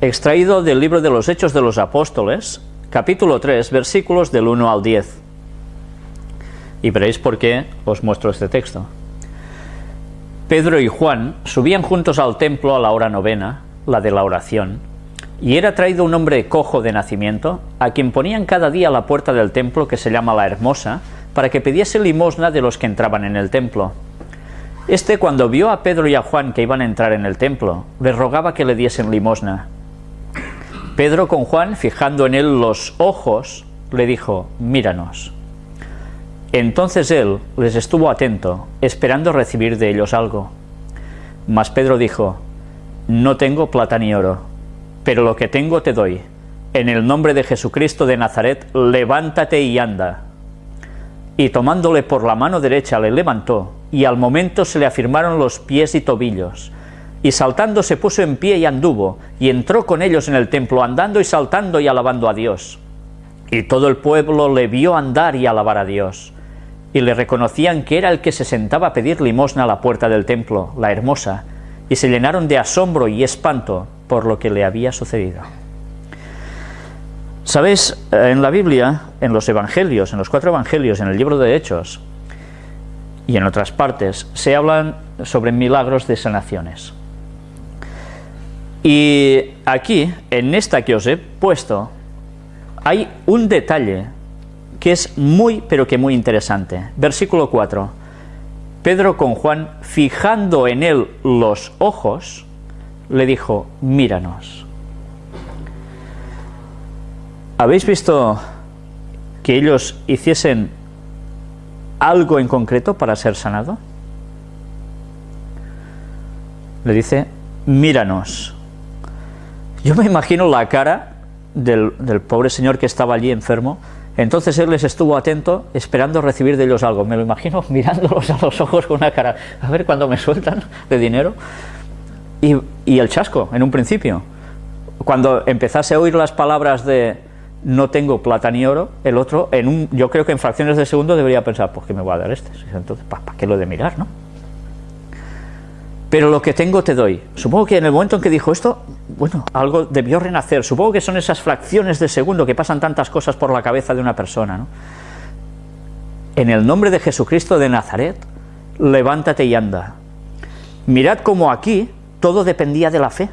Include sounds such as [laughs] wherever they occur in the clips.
extraído del libro de los Hechos de los Apóstoles, capítulo 3, versículos del 1 al 10. Y veréis por qué os muestro este texto. Pedro y Juan subían juntos al templo a la hora novena, la de la oración, y era traído un hombre cojo de nacimiento, a quien ponían cada día a la puerta del templo que se llama la Hermosa, para que pidiese limosna de los que entraban en el templo. Este, cuando vio a Pedro y a Juan que iban a entrar en el templo, les rogaba que le diesen limosna. Pedro con Juan, fijando en él los ojos, le dijo, míranos. Entonces él les estuvo atento, esperando recibir de ellos algo. Mas Pedro dijo, no tengo plata ni oro, pero lo que tengo te doy. En el nombre de Jesucristo de Nazaret, levántate y anda. Y tomándole por la mano derecha le levantó, y al momento se le afirmaron los pies y tobillos. Y saltando se puso en pie y anduvo, y entró con ellos en el templo, andando y saltando y alabando a Dios. Y todo el pueblo le vio andar y alabar a Dios y le reconocían que era el que se sentaba a pedir limosna a la puerta del templo, la hermosa, y se llenaron de asombro y espanto por lo que le había sucedido. Sabéis, eh, en la Biblia, en los evangelios, en los cuatro evangelios, en el libro de Hechos y en otras partes, se hablan sobre milagros de sanaciones. Y aquí, en esta que os he puesto, hay un detalle que es muy, pero que muy interesante. Versículo 4. Pedro con Juan, fijando en él los ojos, le dijo, míranos. ¿Habéis visto que ellos hiciesen algo en concreto para ser sanado? Le dice, míranos. Yo me imagino la cara del, pobre señor que estaba allí enfermo, entonces él les estuvo atento, esperando recibir de ellos algo. Me lo imagino [laughs] mirándolos a los ojos con una cara, a ver cuándo me sueltan de dinero. Y, y, el chasco, en un principio. Cuando empezase a oír las palabras de no tengo plata ni oro, el otro, en un, yo creo que en fracciones de segundo debería pensar, pues que me voy a dar este. Entonces, ¿para qué lo de mirar, no? Pero lo que tengo te doy. Supongo que en el momento en que dijo esto, bueno, algo debió renacer. Supongo que son esas fracciones de segundo que pasan tantas cosas por la cabeza de una persona. ¿no? En el nombre de Jesucristo de Nazaret, levántate y anda. Mirad cómo aquí todo dependía de la fe.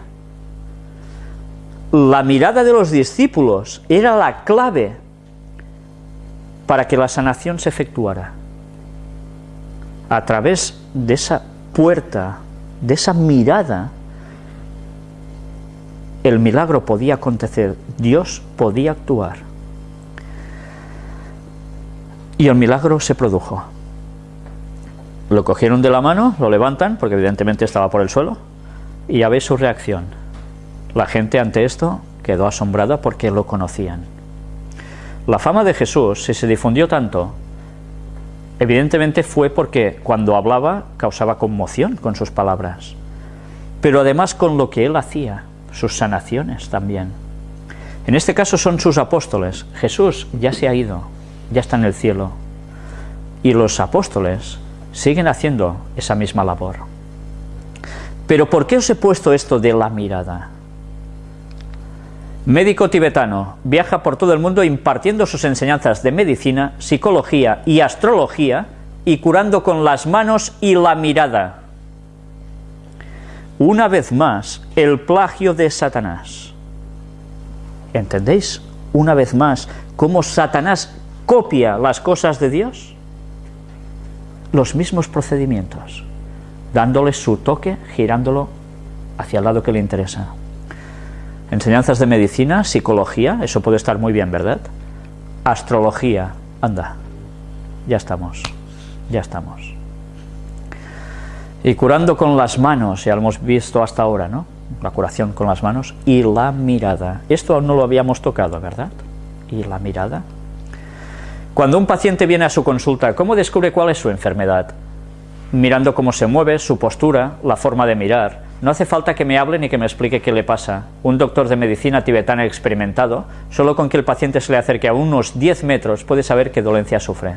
La mirada de los discípulos era la clave para que la sanación se efectuara. A través de esa puerta de esa mirada, el milagro podía acontecer, Dios podía actuar. Y el milagro se produjo. Lo cogieron de la mano, lo levantan, porque evidentemente estaba por el suelo, y ya veis su reacción. La gente ante esto quedó asombrada porque lo conocían. La fama de Jesús, si se difundió tanto, Evidentemente fue porque cuando hablaba causaba conmoción con sus palabras, pero además con lo que él hacía, sus sanaciones también. En este caso son sus apóstoles. Jesús ya se ha ido, ya está en el cielo. Y los apóstoles siguen haciendo esa misma labor. Pero ¿por qué os he puesto esto de la mirada? Médico tibetano, viaja por todo el mundo impartiendo sus enseñanzas de medicina, psicología y astrología y curando con las manos y la mirada. Una vez más, el plagio de Satanás. ¿Entendéis? Una vez más, cómo Satanás copia las cosas de Dios. Los mismos procedimientos, dándole su toque, girándolo hacia el lado que le interesa. Enseñanzas de medicina, psicología, eso puede estar muy bien, ¿verdad? Astrología, anda, ya estamos, ya estamos. Y curando con las manos, ya lo hemos visto hasta ahora, ¿no? La curación con las manos y la mirada. Esto no lo habíamos tocado, ¿verdad? Y la mirada. Cuando un paciente viene a su consulta, ¿cómo descubre cuál es su enfermedad? Mirando cómo se mueve, su postura, la forma de mirar, no hace falta que me hable ni que me explique qué le pasa. Un doctor de medicina tibetana experimentado, solo con que el paciente se le acerque a unos 10 metros puede saber qué dolencia sufre.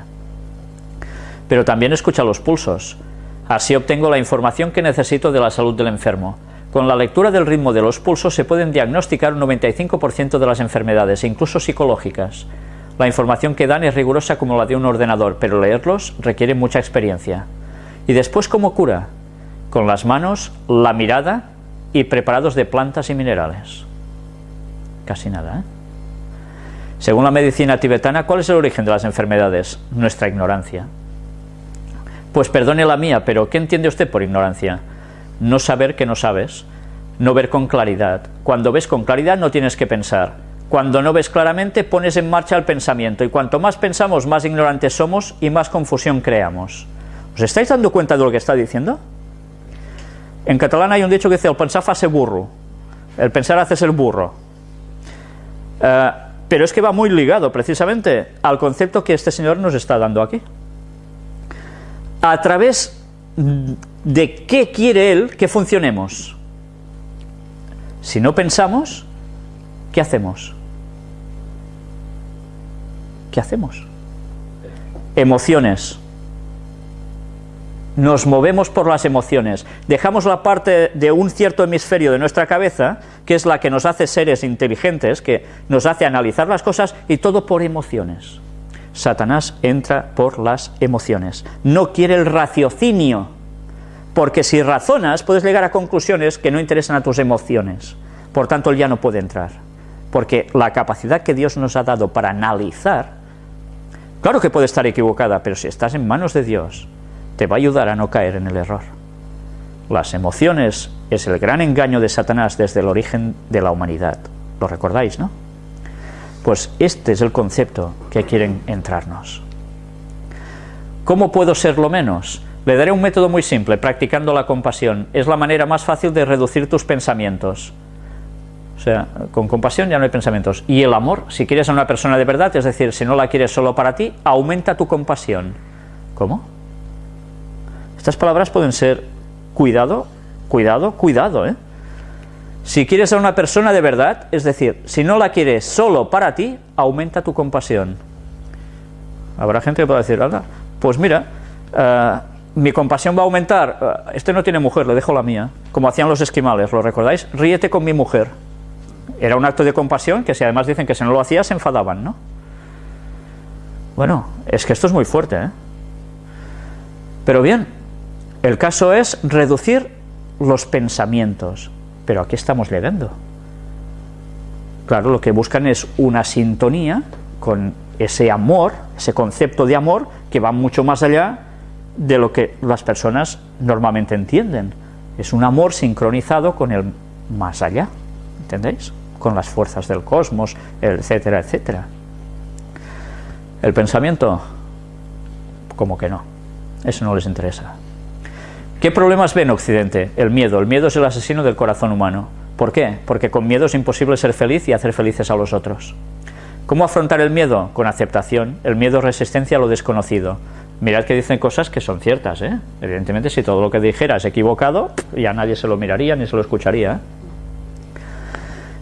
Pero también escucha los pulsos. Así obtengo la información que necesito de la salud del enfermo. Con la lectura del ritmo de los pulsos se pueden diagnosticar un 95% de las enfermedades, incluso psicológicas. La información que dan es rigurosa como la de un ordenador, pero leerlos requiere mucha experiencia. ¿Y después cómo cura? Con las manos, la mirada y preparados de plantas y minerales. Casi nada, ¿eh? Según la medicina tibetana, ¿cuál es el origen de las enfermedades? Nuestra ignorancia. Pues perdone la mía, pero ¿qué entiende usted por ignorancia? No saber que no sabes, no ver con claridad. Cuando ves con claridad no tienes que pensar. Cuando no ves claramente pones en marcha el pensamiento y cuanto más pensamos más ignorantes somos y más confusión creamos. ¿Os estáis dando cuenta de lo que está diciendo? En catalán hay un dicho que dice el pensar hace burro, el pensar hace ser burro. Eh, pero es que va muy ligado precisamente al concepto que este señor nos está dando aquí. A través de qué quiere él que funcionemos. Si no pensamos, ¿qué hacemos? ¿Qué hacemos? Emociones nos movemos por las emociones, dejamos la parte de un cierto hemisferio de nuestra cabeza, que es la que nos hace seres inteligentes, que nos hace analizar las cosas, y todo por emociones. Satanás entra por las emociones, no quiere el raciocinio, porque si razonas puedes llegar a conclusiones que no interesan a tus emociones, por tanto él ya no puede entrar, porque la capacidad que Dios nos ha dado para analizar, claro que puede estar equivocada, pero si estás en manos de Dios, te va a ayudar a no caer en el error. Las emociones es el gran engaño de Satanás desde el origen de la humanidad. ¿Lo recordáis, no? Pues este es el concepto que quieren entrarnos. ¿Cómo puedo ser lo menos? Le daré un método muy simple, practicando la compasión. Es la manera más fácil de reducir tus pensamientos. O sea, con compasión ya no hay pensamientos. Y el amor, si quieres a una persona de verdad, es decir, si no la quieres solo para ti, aumenta tu compasión. ¿Cómo? Estas palabras pueden ser cuidado, cuidado, cuidado, ¿eh? Si quieres a una persona de verdad, es decir, si no la quieres solo para ti, aumenta tu compasión. Habrá gente que pueda decir, pues mira, eh, mi compasión va a aumentar, eh, este no tiene mujer, le dejo la mía, como hacían los esquimales, ¿lo recordáis? Ríete con mi mujer. Era un acto de compasión que si además dicen que si no lo hacía se enfadaban, ¿no? Bueno, es que esto es muy fuerte, ¿eh? Pero bien, el caso es reducir los pensamientos, pero aquí estamos llegando. Claro, lo que buscan es una sintonía con ese amor, ese concepto de amor que va mucho más allá de lo que las personas normalmente entienden. Es un amor sincronizado con el más allá, ¿entendéis? Con las fuerzas del cosmos, etcétera, etcétera. El pensamiento, como que no, eso no les interesa. ¿Qué problemas ve en Occidente? El miedo. El miedo es el asesino del corazón humano. ¿Por qué? Porque con miedo es imposible ser feliz y hacer felices a los otros. ¿Cómo afrontar el miedo? Con aceptación. El miedo es resistencia a lo desconocido. Mirad que dicen cosas que son ciertas, ¿eh? Evidentemente, si todo lo que dijera es equivocado, ya nadie se lo miraría ni se lo escucharía.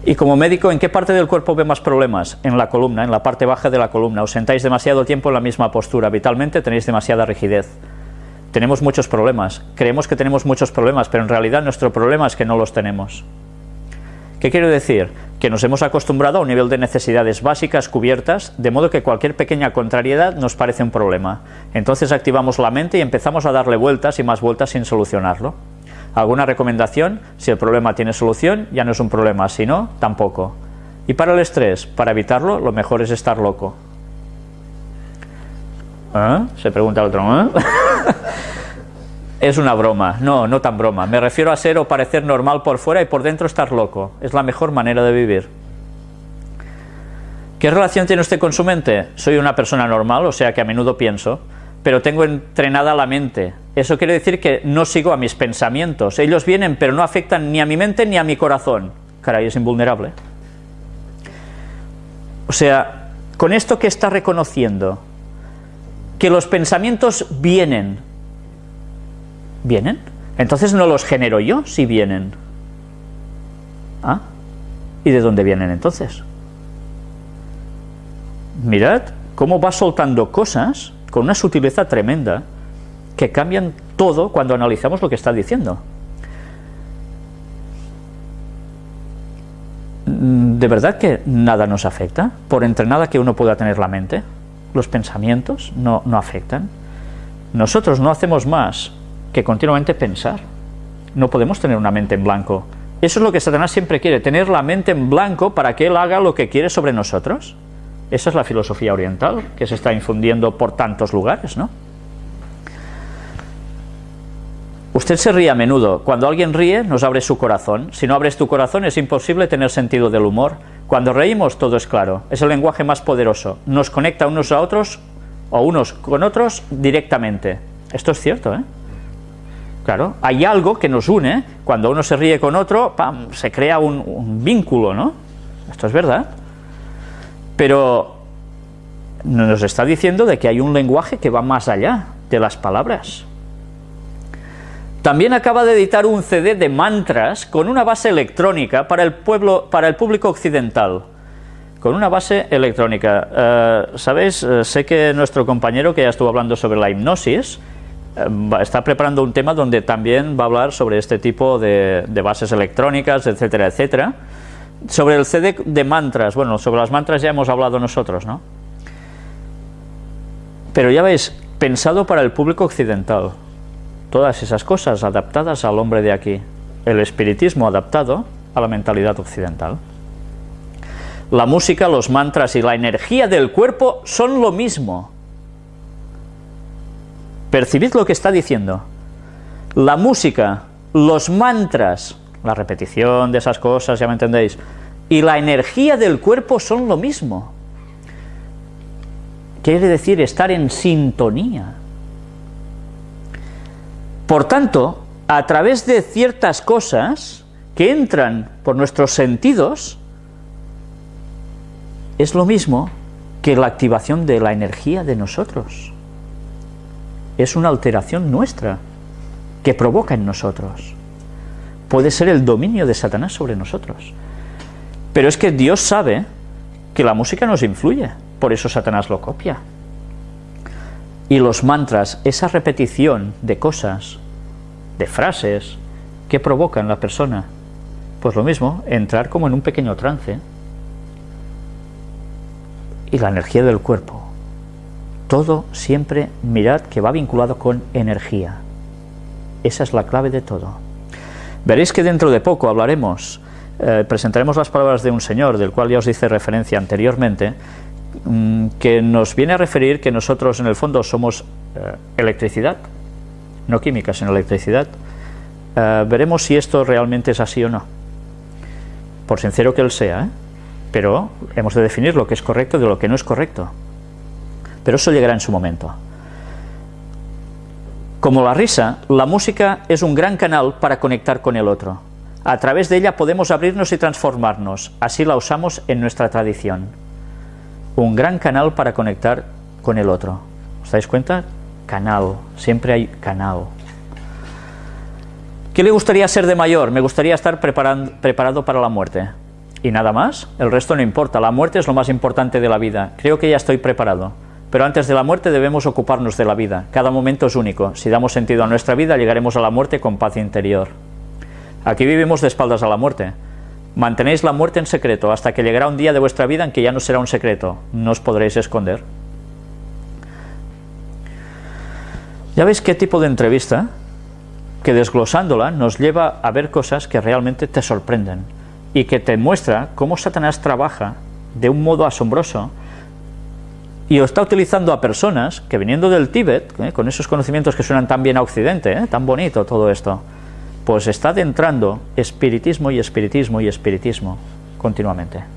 Y como médico, ¿en qué parte del cuerpo ve más problemas? En la columna, en la parte baja de la columna. Os sentáis demasiado tiempo en la misma postura. Vitalmente tenéis demasiada rigidez tenemos muchos problemas, creemos que tenemos muchos problemas, pero en realidad nuestro problema es que no los tenemos. ¿Qué quiero decir? Que nos hemos acostumbrado a un nivel de necesidades básicas cubiertas, de modo que cualquier pequeña contrariedad nos parece un problema. Entonces activamos la mente y empezamos a darle vueltas y más vueltas sin solucionarlo. ¿Alguna recomendación? Si el problema tiene solución, ya no es un problema, si no, tampoco. Y para el estrés, para evitarlo, lo mejor es estar loco. ¿Eh? Se pregunta el otro. ¿eh? [laughs] [laughs] es una broma. No, no tan broma. Me refiero a ser o parecer normal por fuera y por dentro estar loco. Es la mejor manera de vivir. ¿Qué relación tiene usted con su mente? Soy una persona normal, o sea que a menudo pienso, pero tengo entrenada la mente. Eso quiere decir que no sigo a mis pensamientos. Ellos vienen, pero no afectan ni a mi mente ni a mi corazón. Caray, es invulnerable. O sea, con esto que está reconociendo, que los pensamientos vienen. ¿Vienen? Entonces no los genero yo si vienen. ¿Ah? ¿Y de dónde vienen entonces? Mirad cómo va soltando cosas con una sutileza tremenda que cambian todo cuando analizamos lo que está diciendo. ¿De verdad que nada nos afecta? Por entrenada que uno pueda tener la mente, los pensamientos no, no afectan. Nosotros no hacemos más que continuamente pensar. No podemos tener una mente en blanco. Eso es lo que Satanás siempre quiere, tener la mente en blanco para que él haga lo que quiere sobre nosotros. Esa es la filosofía oriental que se está infundiendo por tantos lugares, ¿no? Usted se ríe a menudo. Cuando alguien ríe, nos abre su corazón. Si no abres tu corazón, es imposible tener sentido del humor. Cuando reímos, todo es claro. Es el lenguaje más poderoso. Nos conecta unos a otros, o unos con otros, directamente. Esto es cierto, ¿eh? Claro, hay algo que nos une. Cuando uno se ríe con otro, ¡pam! se crea un, un vínculo, ¿no? Esto es verdad. Pero nos está diciendo de que hay un lenguaje que va más allá de las palabras. También acaba de editar un CD de mantras con una base electrónica para el, pueblo, para el público occidental. Con una base electrónica. Eh, ¿Sabéis? Eh, sé que nuestro compañero que ya estuvo hablando sobre la hipnosis eh, está preparando un tema donde también va a hablar sobre este tipo de, de bases electrónicas, etcétera, etcétera. Sobre el CD de mantras, bueno, sobre las mantras ya hemos hablado nosotros, ¿no? Pero ya veis, pensado para el público occidental todas esas cosas adaptadas al hombre de aquí, el espiritismo adaptado a la mentalidad occidental. La música, los mantras y la energía del cuerpo son lo mismo. Percibid lo que está diciendo. La música, los mantras, la repetición de esas cosas, ya me entendéis, y la energía del cuerpo son lo mismo. Quiere decir estar en sintonía. Por tanto, a través de ciertas cosas que entran por nuestros sentidos, es lo mismo que la activación de la energía de nosotros. Es una alteración nuestra que provoca en nosotros. Puede ser el dominio de Satanás sobre nosotros. Pero es que Dios sabe que la música nos influye, por eso Satanás lo copia. Y los mantras, esa repetición de cosas, de frases, que provocan la persona? Pues lo mismo, entrar como en un pequeño trance. Y la energía del cuerpo. Todo siempre, mirad que va vinculado con energía. Esa es la clave de todo. Veréis que dentro de poco hablaremos, eh, presentaremos las palabras de un señor, del cual ya os hice referencia anteriormente, que nos viene a referir que nosotros en el fondo somos eh, electricidad, no química, sino electricidad. Eh, veremos si esto realmente es así o no, por sincero que él sea, ¿eh? pero hemos de definir lo que es correcto de lo que no es correcto. Pero eso llegará en su momento. Como la risa, la música es un gran canal para conectar con el otro. A través de ella podemos abrirnos y transformarnos, así la usamos en nuestra tradición un gran canal para conectar con el otro. ¿Os dais cuenta? Canal, siempre hay canal. ¿Qué le gustaría ser de mayor? Me gustaría estar preparado para la muerte. ¿Y nada más? El resto no importa, la muerte es lo más importante de la vida. Creo que ya estoy preparado. Pero antes de la muerte debemos ocuparnos de la vida. Cada momento es único. Si damos sentido a nuestra vida, llegaremos a la muerte con paz interior. Aquí vivimos de espaldas a la muerte. Mantenéis la muerte en secreto hasta que llegará un día de vuestra vida en que ya no será un secreto, no os podréis esconder. ¿Ya veis qué tipo de entrevista? Que desglosándola nos lleva a ver cosas que realmente te sorprenden y que te muestra cómo Satanás trabaja de un modo asombroso y está utilizando a personas que viniendo del Tíbet, ¿eh? con esos conocimientos que suenan tan bien a Occidente, ¿eh? tan bonito todo esto, pues está adentrando espiritismo y espiritismo y espiritismo continuamente.